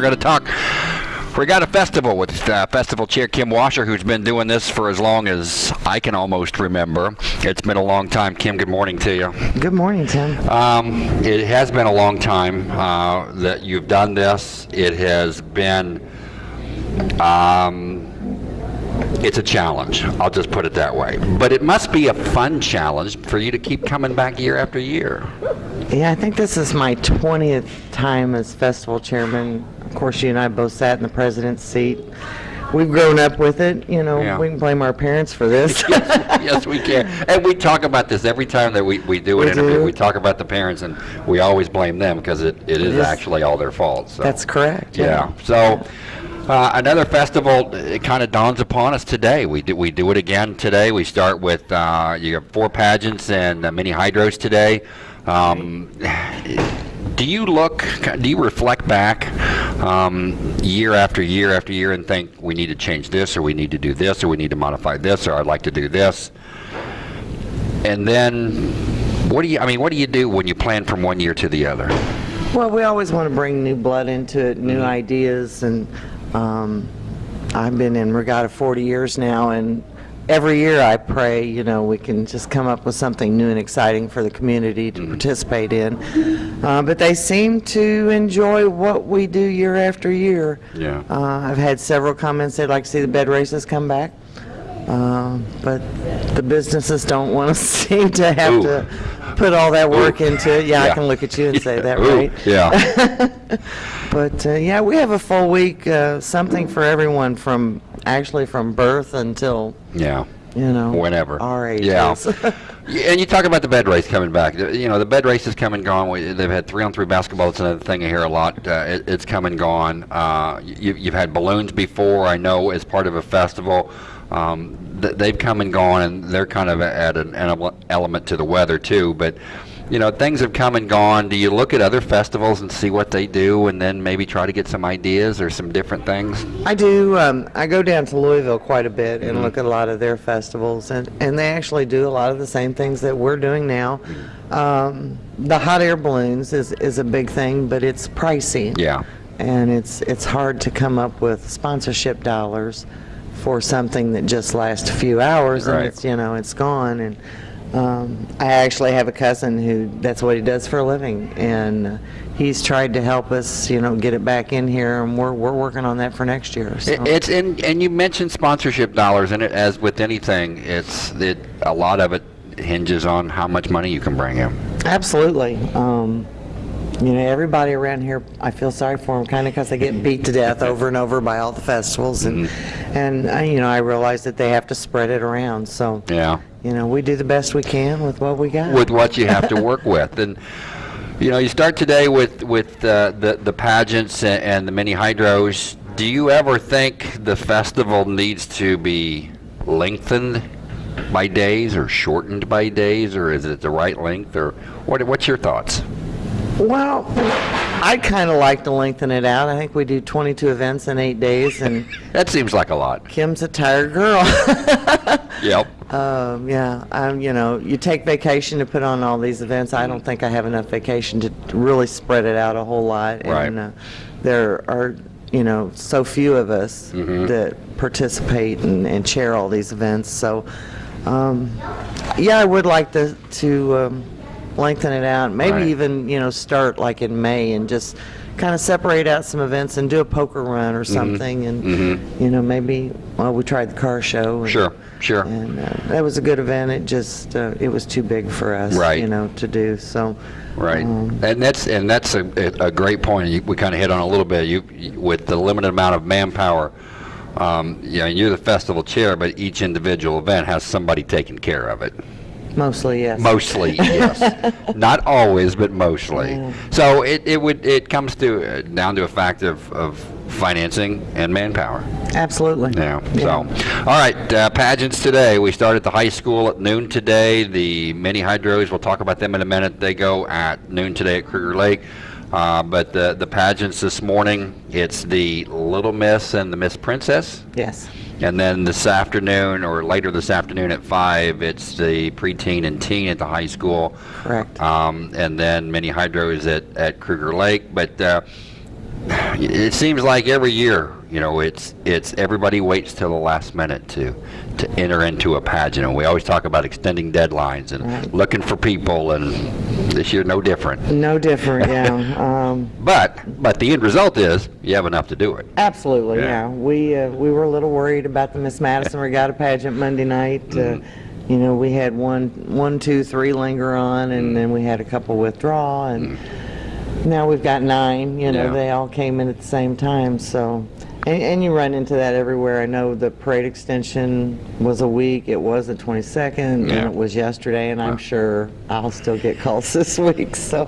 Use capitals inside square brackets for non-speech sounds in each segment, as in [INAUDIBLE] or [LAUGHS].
We're going to talk. We got a festival with uh, festival chair Kim Washer, who's been doing this for as long as I can almost remember. It's been a long time. Kim, good morning to you. Good morning, Tim. Um, it has been a long time uh, that you've done this. It has been. Um, it's a challenge. I'll just put it that way. But it must be a fun challenge for you to keep coming back year after year. Yeah, I think this is my 20th time as festival chairman. Of course, you and I both sat in the president's seat. We've grown up with it. You know, Yeah. we can blame our parents for this. [LAUGHS] yes, yes, we can. [LAUGHS] And we talk about this every time that we, we do an We interview. do. We talk about the parents, and we always blame them because it, it is is. actually all their fault. So. That's correct. Yeah. So uh, another festival it kind of dawns upon us today. We do we do it again today. We start with uh, you have four pageants and uh, mini hydros today. Um, do you look? Do you reflect back um, year after year after year and think we need to change this, or we need to do this, or we need to modify this, or I'd like to do this? And then, what do you? I mean, what do you do when you plan from one year to the other? Well, we always want to bring new blood into it, new ideas, and um, I've been in Regatta 40 years now, and every year I pray, you know, we can just come up with something new and exciting for the community Mm-hmm. to participate in. Uh, but they seem to enjoy what we do year after year. Yeah. Uh, I've had several comments they'd like to see the bed races come back. Um, but the businesses don't want to [LAUGHS] seem to have Ooh. to put all that work Ooh. into it. Yeah, Yeah. I can look at you and say [LAUGHS] that, Ooh, right? Yeah. [LAUGHS] But uh, yeah, we have a full week, uh, something for everyone from actually from birth until yeah. you know Whenever. our ages. [LAUGHS] Yeah. And you talk about the bed race coming back. You know, the bed race is come and gone. We- They've had three-on-three basketball. It's another thing I hear a lot. Uh, it, it's come and gone. Uh, you, you've had balloons before, I know, as part of a festival. Um, th- they've come and gone, and they're kind of at an element to the weather, too. But, you know, things have come and gone. Do you look at other festivals and see what they do and then maybe try to get some ideas or some different things? I do. Um, I go down to Louisville quite a bit and look at a lot of their festivals, and, and they actually do a lot of the same things that we're doing now. Um, the hot air balloons is, is a big thing, but it's pricey. Yeah. And it's it's hard to come up with sponsorship dollars for something that just lasts a few hours Right. and it's you know it's gone and. Um, I actually have a cousin who that's what he does for a living, and uh, he's tried to help us, you know, get it back in here, and we're we're working on that for next year. So. It- It's in, and you mentioned sponsorship dollars, and it, as with anything, it's it, a lot of it hinges on how much money you can bring in. Absolutely. Um, you know, everybody around here, I feel sorry for them, kind of because they get beat to death over and over by all the festivals, and and uh, you know, I realize that they have to spread it around. So, Yeah, you know, we do the best we can with what we got. with what you have to [LAUGHS] work with, and you know, you start today with with uh, the the pageants and, and the mini hydros. Do you ever think the festival needs to be lengthened by days or shortened by days, or is it the right length, or what? What's your thoughts? Well, I'd kind of like to lengthen it out. I think we do 22 events in eight days, and [LAUGHS] That seems like a lot. Kim's a tired girl. [LAUGHS] Yep. Um, yeah, um, you know, you take vacation to put on all these events. I don't think I have enough vacation to really spread it out a whole lot. Right. And uh, there are, you know, so few of us Mm-hmm. that participate and, and chair all these events. So, um, yeah, I would like to to um, lengthen it out. Maybe Right. even, you know, start like in May and just kind of separate out some events and do a poker run or something. And you know, maybe well, we tried the car show. And, Mm-hmm. Sure, sure. and uh, that was a good event. It just uh, it was too big for us, Right. you know, to do. So, Right, um, and that's and that's a, a great point. You, we kind of hit on a little bit. You, you- with the limited amount of manpower, um, you know, you're the festival chair, but each individual event has somebody taking care of it. Mostly yes. Mostly, [LAUGHS] yes, not always, but mostly. So it, it would it comes to uh, down to a fact of, of financing and manpower. Absolutely. Yeah. So, all right, uh, pageants today. We start at the high school at noon today. The mini hydros, we'll talk about them in a minute. They go at noon today at Kruger Lake. Uh, but the the pageants this morning, it's the Little Miss and the Miss Princess. Yes. And then this afternoon, or later this afternoon at 5, it's the preteen and teen at the high school. Correct. Um, and then mini hydros at, at Kruger Lake. But uh, it seems like every year, you know, it's it's everybody waits till the last minute to to enter into a pageant, and we always talk about extending deadlines and Right. looking for people, and this year no different. No different, yeah. [LAUGHS] Um, But but the end result is you have enough to do it. Absolutely, Yeah. yeah. We, uh, we were a little worried about the Miss Madison Regatta pageant Monday night. Uh, Mm-hmm. You know, we had one, one, two, three linger on, Mm. and then we had a couple withdraw, and now we've got nine, you know, Yeah. they all came in at the same time, so. And, and you run into that everywhere. I know the parade extension was a week, it was the 22nd, and it was yesterday, and I'm sure I'll still get calls [LAUGHS] this week, so.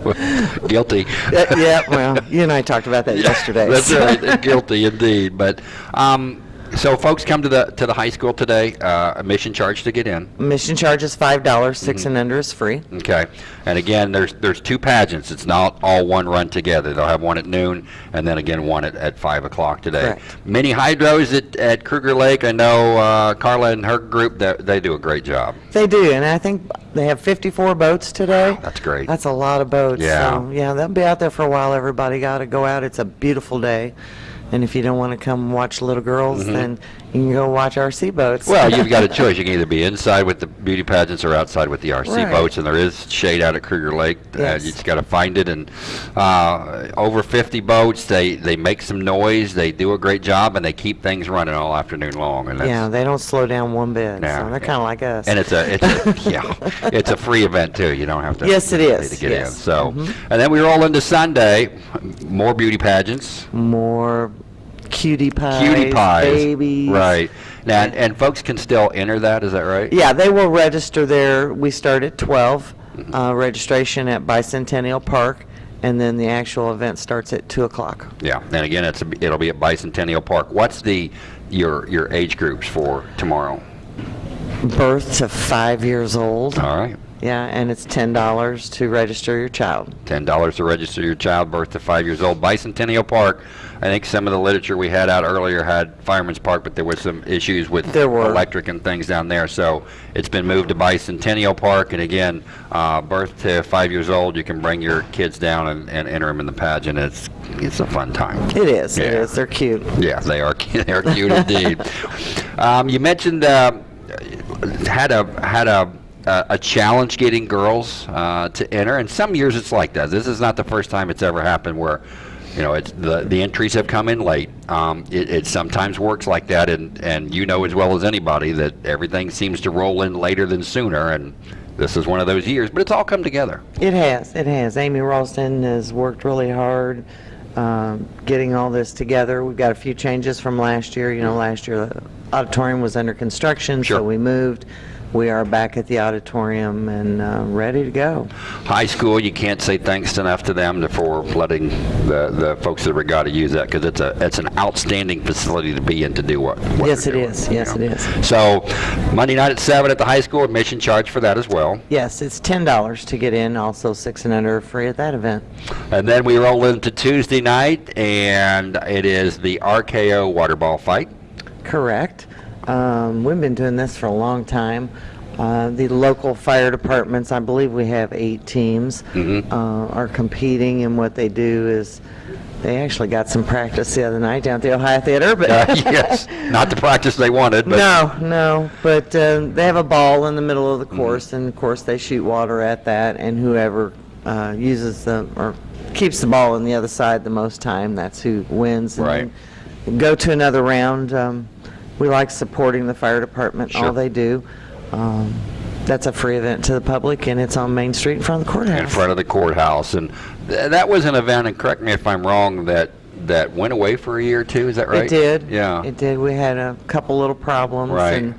Guilty. [LAUGHS] Yeah, yeah, well, you and I talked about that [LAUGHS] yesterday. That's so. right. Guilty indeed. But um, so folks come to the to the high school today. Uh, admission charge to get in. Admission charge is five dollars, 6 Mm-hmm. and under is free. Okay. And again, there's there's two pageants. It's not all one run together. They'll have one at noon and then again one at, at 5 o'clock today. Correct. Mini hydros at, at Kruger Lake. I know uh, Carla and her group, they, they do a great job. They do, and I think they have 54 boats today. That's great. That's a lot of boats. Yeah. So, yeah, they'll be out there for a while. Everybody got to go out. It's a beautiful day. And if you don't want to come watch little girls, then you can go watch RC boats. Well, you've got a choice. You can either be inside with the beauty pageants or outside with the RC Right. boats, and there is shade out at Kruger Lake. Uh, Yes. you just got to find it. And uh, over 50 boats, they they make some noise. They do a great job, and they keep things running all afternoon long. And yeah, they don't slow down one bit. No. So they're kind of like us. And it's a, it's a [LAUGHS] yeah, it's a free event too. You don't have to. Yes, it is. To get yes. Mm-hmm. So, and then we roll into Sunday, more beauty pageants, More cutie pies, cutie pies, babies. right? Now, and, and folks can still enter that. Is that right? Yeah, they will register there. We start at 12, Mm-hmm. uh, registration at Bicentennial Park, and then the actual event starts at 2 o'clock. Yeah. And again, it's a, it'll be at Bicentennial Park. What's the your your age groups for tomorrow? Birth to five years old. All right. Yeah, and it's $10 to register your child. Ten dollars to register your child, birth to five years old. Bicentennial Park. I think some of the literature we had out earlier had Fireman's Park, but there was some issues with There were. electric and things down there. So it's been moved to Bicentennial Park. And again, uh, birth to five years old, you can bring your kids down and, and enter them in the pageant. It's it's a fun time. It is, it Yeah. is. They're cute. Yeah, they are [LAUGHS] they are cute indeed. [LAUGHS] Um, you mentioned uh, had a had a a a challenge getting girls uh, to enter, and some years it's like that. This is not the first time it's ever happened where. You know, it's the the entries have come in late. Um, it, it sometimes works like that, and and you know as well as anybody that everything seems to roll in later than sooner, and this is one of those years. But it's all come together. It has, it has. Amy Ralston has worked really hard um, getting all this together. We've got a few changes from last year. You know, last year the auditorium was under construction, Sure. so we moved. We are back at the auditorium and uh, ready to go. High school, you can't say thanks enough to them for letting the, the folks at Regatta use that because it's a it's an outstanding facility to be in to do what. what Yes, it doing, is. Yes, know. it is. So Monday night at seven at the high school, admission charge for that as well. Yes, it's $10 to get in, also six and under are free at that event. And then we roll into Tuesday night, and it is the RKO water ball fight. Correct. Um, we've been doing this for a long time. Uh, the local fire departments, I believe we have eight teams, Mhm. uh, are competing, and what they do is they actually got some practice the other night down at the Ohio Theater, but Uh, yes, not the practice they wanted, but no, no, but uh, they have a ball in the middle of Mm-hmm. the course, and of course they shoot water at that, and whoever uh, uses the or keeps the ball on the other side the most time, that's who wins. And Right. Go to another round. Um, we like supporting the fire department, Sure. all they do. Um, that's a free event to the public, and it's on Main Street in front of the courthouse. in front of the courthouse, and th- that was an event. And correct me if I'm wrong. That that went away for a year or two. Is that right? It did. Yeah. It did. We had a couple little problems. Right. And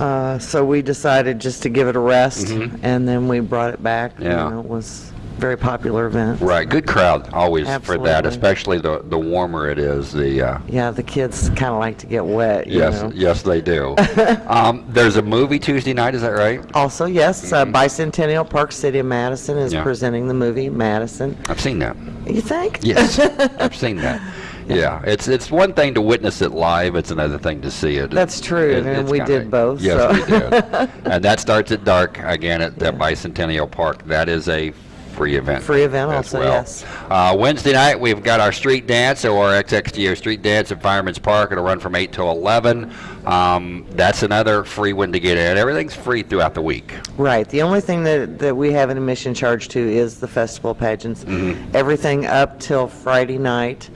uh, so we decided just to give it a rest, Mhm. and then we brought it back. You Yeah. know, It was very popular event. Right, good crowd always for that, especially the the warmer it is. The uh, Yeah, the kids kind of like to get wet, you yes, know. yes they do. [LAUGHS] um, there's a movie Tuesday night. Is that right? Also, yes, uh, Bicentennial Park City of Madison is Mm-hmm. Yeah. presenting the movie Madison. I've seen that. You think? Yes, I've [LAUGHS] seen that. Yeah, it's it's one thing to witness it live. It's another thing to see it. That's true, It- and we did both, Yes, so. we did. [LAUGHS] and that starts at dark again at the Bicentennial Park. That is a free event. Free event also, well. yes. Uh, Wednesday night, we've got our street dance, or our XXGO street dance at Fireman's Park. It'll run from 8 till 11. Um, that's another free one to get in. Everything's free throughout the week. Right. The only thing that, that we have an admission charge to is the festival pageants. Mm-hmm. Everything up till Friday night.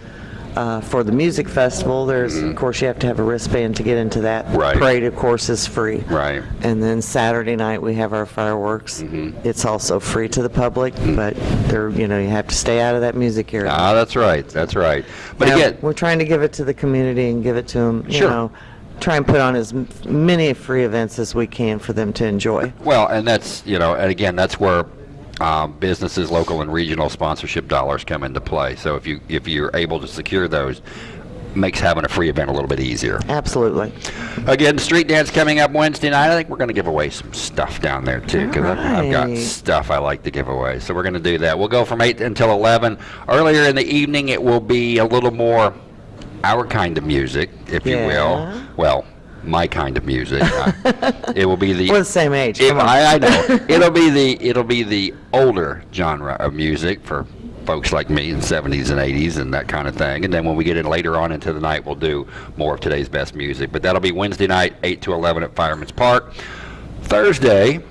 Uh, for the music festival, there's, of course, you have to have a wristband to get into that. Mm-hmm. Right. Parade, of course, is free. Right. And then Saturday night, we have our fireworks. Mm-hmm. It's also free to the public, but there, you know, you have to stay out of that music area. Ah, that's right. That's right. But Now, again, we're trying to give it to the community and give it to them, you Sure. know, try and put on as many free events as we can for them to enjoy. Well, and that's, you know, and again, that's where um, businesses, local and regional sponsorship dollars come into play. So if you, if you're able to secure those, makes having a free event a little bit easier. Absolutely. Again, street dance coming up Wednesday night. I think we're going to give away some stuff down there too, because I've, I've got stuff I like to give away. So we're going to do that. We'll go from eight until eleven. Earlier in the evening, it will be a little more our kind of music, if you will. Well, my kind of music. Uh, it will be the [LAUGHS] We're the same age. it- I, I know. [LAUGHS] it'll be the it'll be the older genre of music for folks like me in 70s and 80s and that kind of thing. And then when we get in later on into the night, we'll do more of today's best music. But that'll be Wednesday night, 8 to 11 at Fireman's Park. Thursday,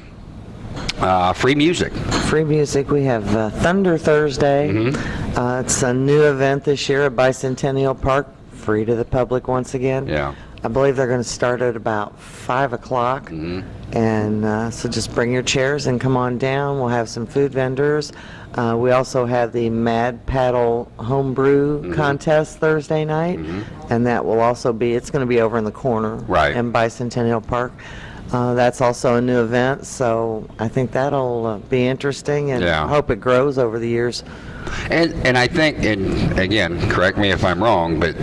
uh, free music. Free music. We have uh, Thunder Thursday. Mm-hmm. Uh, it's a new event this year at Bicentennial Park, free to the public once again. Yeah. I believe they're going to start at about 5 o'clock. Mm-hmm. And uh, so just bring your chairs and come on down. We'll have some food vendors. Uh, we also have the Mad Paddle Homebrew Mm-hmm. contest Thursday night. And that will also be, it's going to be over in the corner. Right. In Bicentennial Park. Uh, that's also a new event, so I think that'll uh, be interesting and Yeah. hope it grows over the years. And and I think, and again, correct me if I'm wrong, but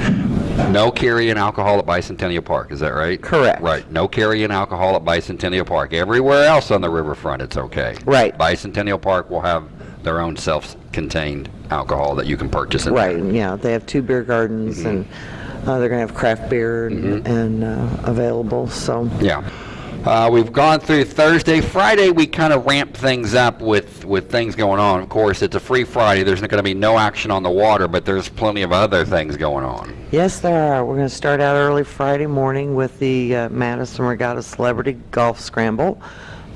no carrying alcohol at Bicentennial Park. Is that right? Correct. Right. No carrying alcohol at Bicentennial Park. Everywhere else on the riverfront, it's okay. Right. Bicentennial Park will have their own self-contained alcohol that you can purchase. Right, There. yeah, they have two beer gardens Mm-hmm. and uh, they're going to have craft beer and, and uh, available, so. Yeah. Uh, we've gone through Thursday. Friday, we kind of ramp things up with, with things going on. Of course, it's a free Friday. There's going to be no action on the water, but there's plenty of other things going on. Yes, there are. We're going to start out early Friday morning with the uh, Madison Regatta Celebrity Golf Scramble.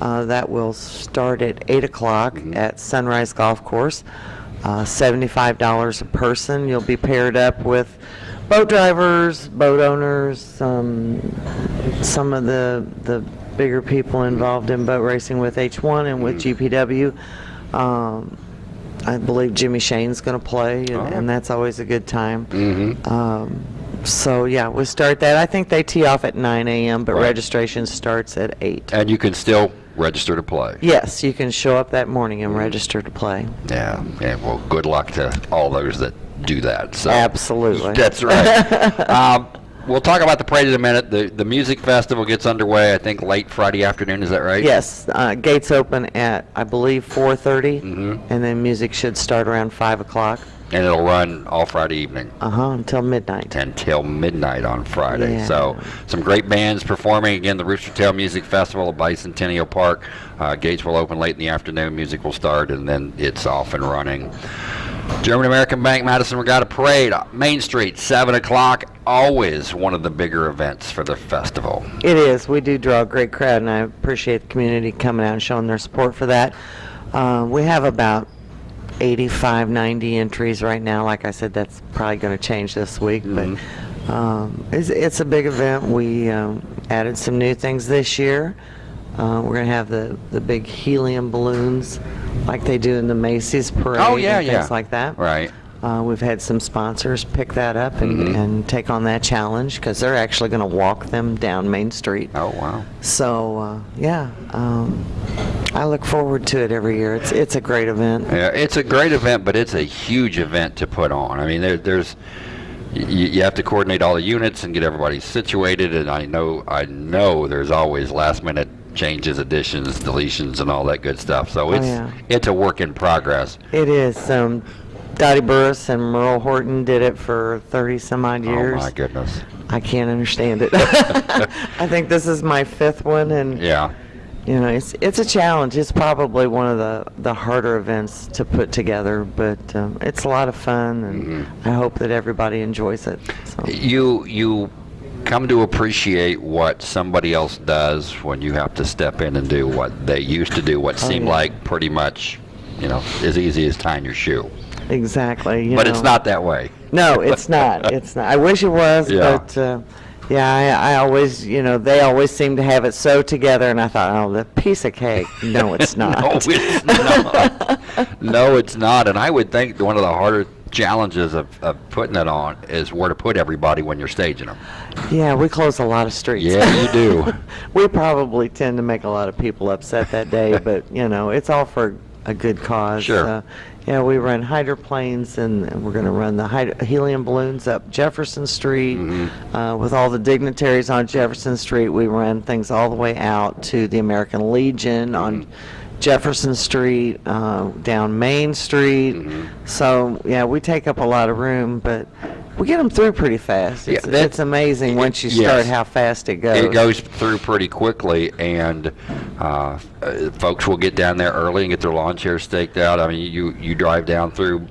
Uh, That will start at 8 o'clock Mm-hmm. at Sunrise Golf Course. Uh, $75 a person. You'll be paired up with boat drivers, boat owners, um, some of the, the bigger people involved in boat racing with H1 and with GPW. Um, I believe Jimmy Shane's going to play, and, and that's always a good time. Mm-hmm. Um, so yeah, we'll start that. I think they tee off at 9 a.m., but Right. registration starts at 8. And you can still register to play. Yes, you can show up that morning and register to play. Yeah. Yeah. Well, good luck to all those that do that. So Absolutely. That's right. [LAUGHS] um, we'll talk about the parade in a minute. The the music festival gets underway. I think late Friday afternoon. Is that right? Yes, uh, gates open at I believe 4:30, Mhm. and then music should start around 5 o'clock. And it'll run all Friday evening. Uh huh until midnight. until midnight on Friday. Yeah. So some great bands performing. Again, the Rooster Tail Music Festival at Bicentennial Park. Uh, gates will open late in the afternoon. Music will start, and then it's off and running. German American Bank Madison Regatta Parade, uh, Main Street, 7 o'clock. Always one of the bigger events for the festival. It is. We do draw a great crowd, and I appreciate the community coming out and showing their support for that. Um, we have about 85, 90 entries right now. Like I said, that's probably going to change this week, but um, it's, it's a big event. We um, added some new things this year. Uh, we're going to have the, the big helium balloons like they do in the Macy's parade Oh, yeah, and yeah. things like that. Right. Uh, we've had some sponsors pick that up and, Mhm. and take on that challenge because they're actually going to walk them down Main Street. Oh, wow. So uh, yeah, um, I look forward to it every year. It's it's a great event. Yeah, it's a great event, but it's a huge event to put on. I mean, there, there's you, you have to coordinate all the units and get everybody situated, and I know I know there's always last minute changes, additions, deletions, and all that good stuff. So it's yeah. it's a work in progress. It is. Um, Dottie Burris and Merle Horton did it for 30 some odd years. Oh my goodness. I can't understand it. [LAUGHS] [LAUGHS] I think this is my fifth one, and Yeah. you know, it's it's a challenge. It's probably one of the the harder events to put together, but um, it's a lot of fun, and Mm-hmm. I hope that everybody enjoys it. So. You you come to appreciate what somebody else does when you have to step in and do what they used to do, what Oh, seemed yeah. like pretty much, you know, as easy as tying your shoe. Exactly. you But it's not that way. No, it's not. [LAUGHS] It's not. I wish it was, Yeah. but uh, yeah, I, I always, you know, they always seem to have it so together, and I thought, oh, the piece of cake. No, it's [LAUGHS] not. No, it's [LAUGHS] not. no, it's not. And I would think one of the harder challenges of, of putting it on is where to put everybody when you're staging them. yeah, we close a lot of streets. Yeah, you do. [LAUGHS] we probably tend to make a lot of people upset that day, [LAUGHS] but you know, it's all for a good cause. Sure. Uh, yeah, we run hydroplanes, and, and we're going to run the helium balloons up Jefferson Street Mm-hmm. uh, with all the dignitaries on Jefferson Street. We run things all the way out to the American Legion on Mm-hmm. Jefferson Street, uh, down Main Street. Mm-hmm. So yeah, we take up a lot of room, but we get them through pretty fast. Yeah, It's, that- it's amazing once you Yes. start how fast it goes. It goes through pretty quickly, and uh, uh, folks will get down there early and get their lawn chairs staked out. I mean, you you drive down through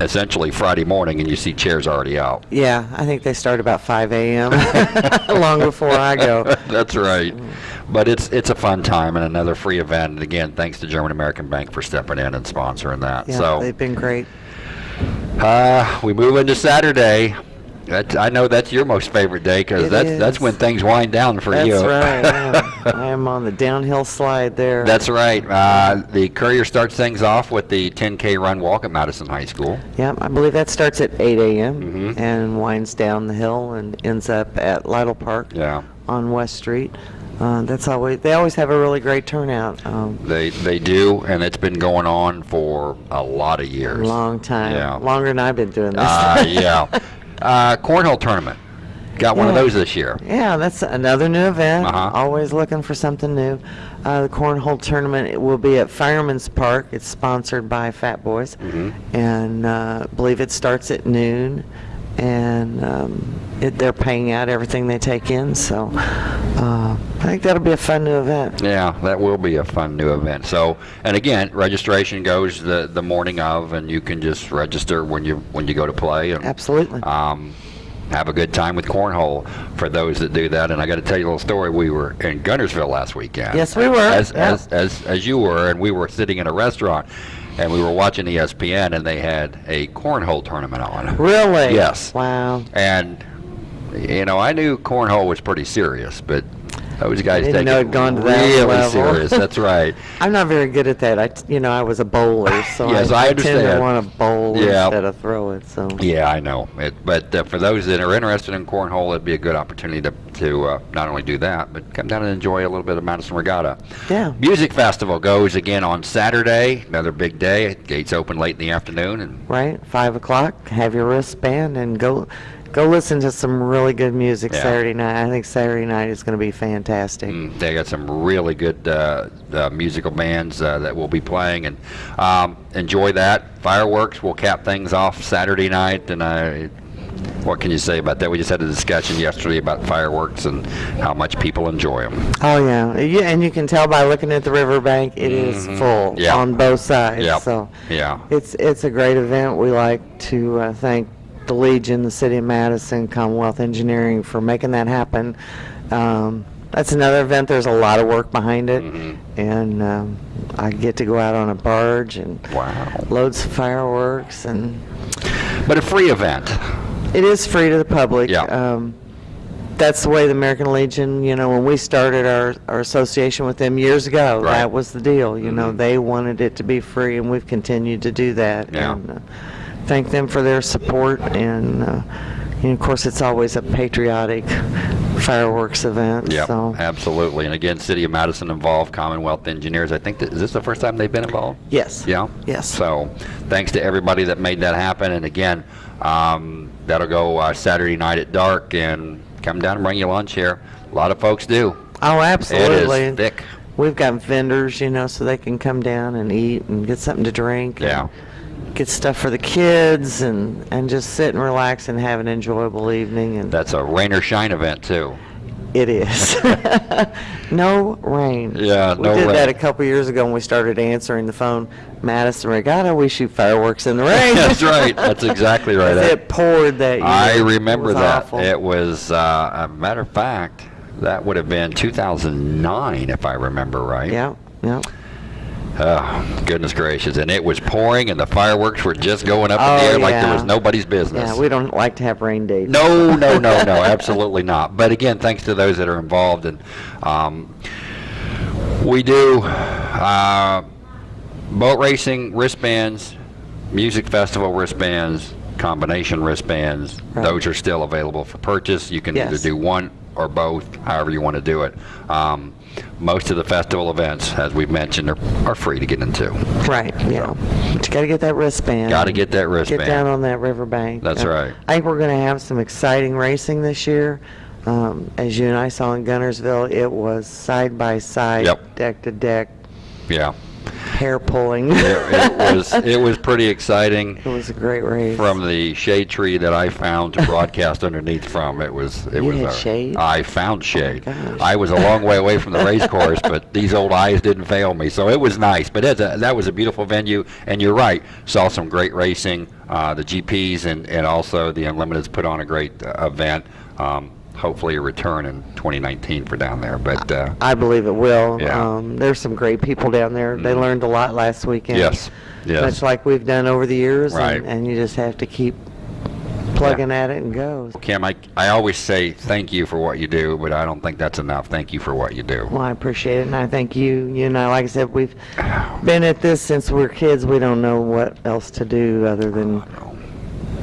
essentially Friday morning, and you see chairs already out. Yeah, I think they start about 5 a.m. [LAUGHS] long before I go. [LAUGHS] That's right. But it's it's a fun time and another free event. And again, thanks to German American Bank for stepping in and sponsoring that. Yeah, so they've been great. uh, we move into Saturday. That's, I know that's your most favorite day because that's that's when things wind down for That's you. That's right. Am, [LAUGHS] [LAUGHS] I am on the downhill slide there. That's right. Uh, the Courier starts things off with the 10K run walk at Madison High School. yeah, I believe that starts at 8 a.m. Mhm. and winds down the hill and ends up at Lytle Park Yeah. on West Street. Uh, that's always they always have a really great turnout. Um, They they do, and it's been going on for a lot of years. long time, Yeah. longer than I've been doing this. Uh, [LAUGHS] yeah. Uh, cornhole tournament. Got one of those this year. Yeah, that's another new event. Uh-huh. Always looking for something new. Uh, the cornhole tournament it will be at Fireman's Park. It's sponsored by Fat Boys, Mhm. and uh, believe it starts at noon. And um, it, they're paying out everything they take in, so uh, I think that'll be a fun new event. Yeah, that will be a fun new event. So, and again, registration goes the the morning of, and you can just register when you when you go to play. And, Absolutely. um, have a good time with cornhole for those that do that. And I got to tell you a little story. We were in Guntersville last weekend. Yes, we were, As, yeah. as, as, as you were, and we were sitting in a restaurant, and we were watching ESPN, and they had a cornhole tournament on. Really? Yes. Wow. And, you know, I knew cornhole was pretty serious, but those guys didn't take know it gone to that really level. serious. That's [LAUGHS] right. I'm not very good at that. I, t- you know, I was a bowler, so [LAUGHS] Yes, I I, tend to want to bowl Yeah. instead of throw it. So Yeah, I know. It, but uh, for those that are interested in cornhole, it'd be a good opportunity to, to uh, not only do that, but come down and enjoy a little bit of Madison Regatta. yeah. Music Festival goes again on Saturday, another big day. Gates open late in the afternoon, and right? Five o'clock. Have your wristband and go, go listen to some really good music Yeah. Saturday night. I think Saturday night is going to be fantastic. mm, they got some really good uh, uh, musical bands uh, that will be playing, and um, enjoy that. Fireworks will cap things off Saturday night, and I. What can you say about that? We just had a discussion yesterday about fireworks and how much people enjoy them. Oh yeah, yeah, and you can tell by looking at the riverbank, it is Mhm. full Yeah. on both sides. Yep. So Yeah. it's it's a great event. We like to uh, thank the Legion, the City of Madison, Commonwealth Engineering for making that happen. Um, that's another event. There's a lot of work behind it, Mhm. and um, I get to go out on a barge and Wow. load some fireworks, and But a free event. it is free to the public. Yeah. Um, that's the way the American Legion, you know, when we started our, our association with them years ago, Right. that was the deal. You know, Mhm. they wanted it to be free, and we've continued to do that. Yeah. And, uh, thank them for their support, and, uh, and of course, it's always a patriotic fireworks event. Yep, So, absolutely. And again, City of Madison involved, Commonwealth Engineers. I think, that, is this the first time they've been involved? yes. Yeah? Yes. So, thanks to everybody that made that happen. And again, um, that'll go uh, Saturday night at dark, and come down and bring your lunch here. A lot of folks do. Oh, absolutely. It is thick. We've got vendors, you know, so they can come down and eat and get something to drink. and Yeah. Get stuff for the kids and, and just sit and relax and have an enjoyable evening. And That's a rain or shine event, too. It is. [LAUGHS] No rain. Yeah, no We did that a couple years ago when we started answering the phone. Madison Regatta, we shoot fireworks in the rain. [LAUGHS] That's right. That's exactly [LAUGHS] right. It poured that year. I remember was that. awful. It was, uh, a matter of fact, that would have been 2009, if I remember right. Yeah, yeah. Oh, goodness gracious. And it was pouring and the fireworks were just going up in the Oh, air like there was nobody's business. Yeah, we don't like to have rain dates. No, no, no, no, absolutely not. But again, thanks to those that are involved, and um, we do uh, boat racing wristbands, music festival wristbands, combination wristbands. Right. Those are still available for purchase. You can either do one or both, however you want to do it. Um, most of the festival events, as we've mentioned, are, are free to get into. Right, yeah. But you gotta get that wristband. Got to get that wristband. Get down on that riverbank. That's Uh, right. I think we're gonna have some exciting racing this year. Um, as you and I saw in Guntersville, it was side by side, Yep. deck to deck, Yeah, hair pulling. it, it was it was pretty exciting. It was a great race. from the shade tree that I found to broadcast underneath from. It was it You was had a- shade? Oh I found shade. gosh. I was a long way away from the race course, but these old eyes didn't fail me. So it was nice. But it's a, that was a beautiful venue, and you're right. Saw some great racing. Uh, the GPs and and also the Unlimiteds put on a great uh, event. Um, hopefully a return in 2019 for down there. But uh, I believe it will. Yeah. Um, there's some great people down there. They Mhm. learned a lot last weekend. yes, yes. Much like we've done over the years. Right. And, and you just have to keep plugging at it and go. Kim, I, I always say thank you for what you do, but I don't think that's enough. Thank you for what you do. Well, I appreciate it, and I thank you. You I, like I said, we've been at this since we are kids. We don't know what else to do other than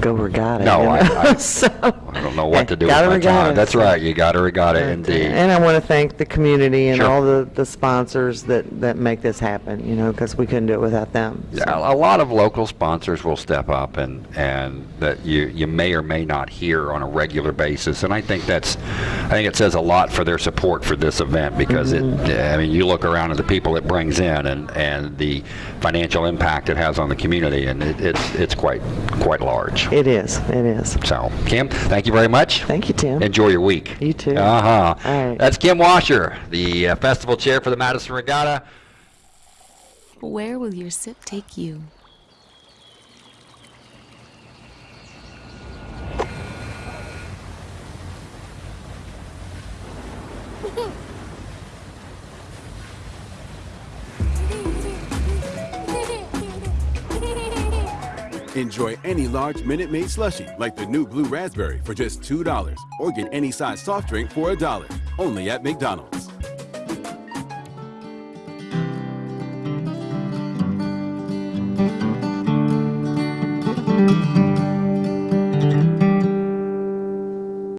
go regatta. No, you I- know? I- [LAUGHS] so, I don't know what to do with my regatta, time. That's right. You got to regatta uh, indeed. And I want to thank the community and Sure. all the, the sponsors that, that make this happen, you know, because we couldn't do it without them. so. Yeah, a lot of local sponsors will step up and, and that you, you may or may not hear on a regular basis. And I think that's, I think it says a lot for their support for this event because Mm-hmm. it, I mean, you look around at the people it brings in and, and the financial impact it has on the community and it, it's, it's quite, quite large. It is, it is. So, Kim, thank you very much. Thank you, Tim. Enjoy your week. You too. Uh-huh. All right. That's Kim Washer, the uh, festival chair for the Madison Regatta. Where will your sip take you? [LAUGHS] Enjoy any large Minute Maid slushie like the new Blue Raspberry for just $2 or get any size soft drink for a dollar only at McDonald's.